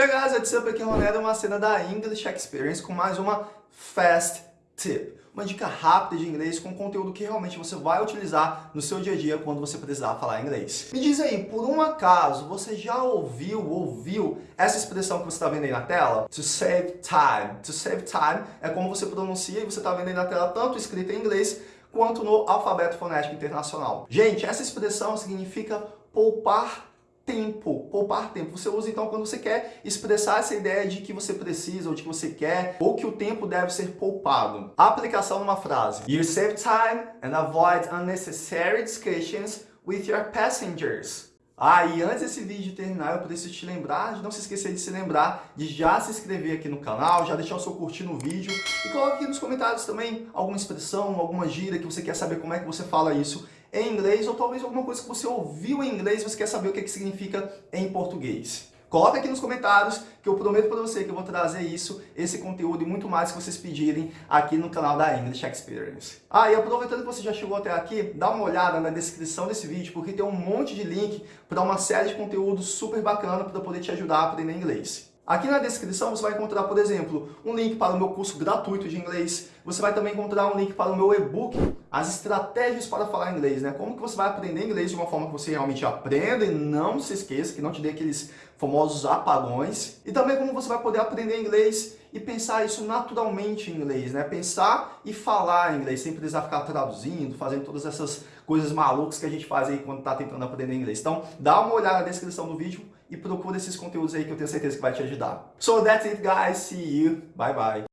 Hey guys, what's up? Aqui é o Ronaldo, uma cena da English Experience com mais uma Fast Tip. Uma dica rápida de inglês com conteúdo que realmente você vai utilizar no seu dia a dia quando você precisar falar inglês. Me diz aí, por um acaso, você já ouviu, ouviu essa expressão que você está vendo aí na tela? To save time. To save time é como você pronuncia e você está vendo aí na tela tanto escrito em inglês quanto no alfabeto fonético internacional. Gente, essa expressão significa poupar tempo, poupar tempo. Você usa então quando você quer expressar essa ideia de que você precisa ou de que você quer ou que o tempo deve ser poupado. A aplicação numa frase. You save time and avoid unnecessary discussions with your passengers. Ah, e antes desse vídeo terminar, eu preciso te lembrar de não se esquecer de se lembrar de já se inscrever aqui no canal, já deixar o seu curtir no vídeo e coloque aqui nos comentários também alguma expressão, alguma gíria que você quer saber como é que você fala isso em inglês ou talvez alguma coisa que você ouviu em inglês e você quer saber o que, é que significa em português. Coloca aqui nos comentários que eu prometo para você que eu vou trazer isso, esse conteúdo e muito mais que vocês pedirem aqui no canal da English Experience. Ah, e aproveitando que você já chegou até aqui, dá uma olhada na descrição desse vídeo porque tem um monte de link para uma série de conteúdos super bacana para poder te ajudar a aprender inglês. Aqui na descrição você vai encontrar, por exemplo, um link para o meu curso gratuito de inglês. Você vai também encontrar um link para o meu e-book, as estratégias para falar inglês, né? Como que você vai aprender inglês de uma forma que você realmente aprenda e não se esqueça, que não te dê aqueles famosos apagões. E também como você vai poder aprender inglês e pensar isso naturalmente em inglês, né? Pensar e falar inglês, sem precisar ficar traduzindo, fazendo todas essas coisas malucas que a gente faz aí quando está tentando aprender inglês. Então, dá uma olhada na descrição do vídeo e procura esses conteúdos aí que eu tenho certeza que vai te ajudar. So that's it guys, see you, bye bye.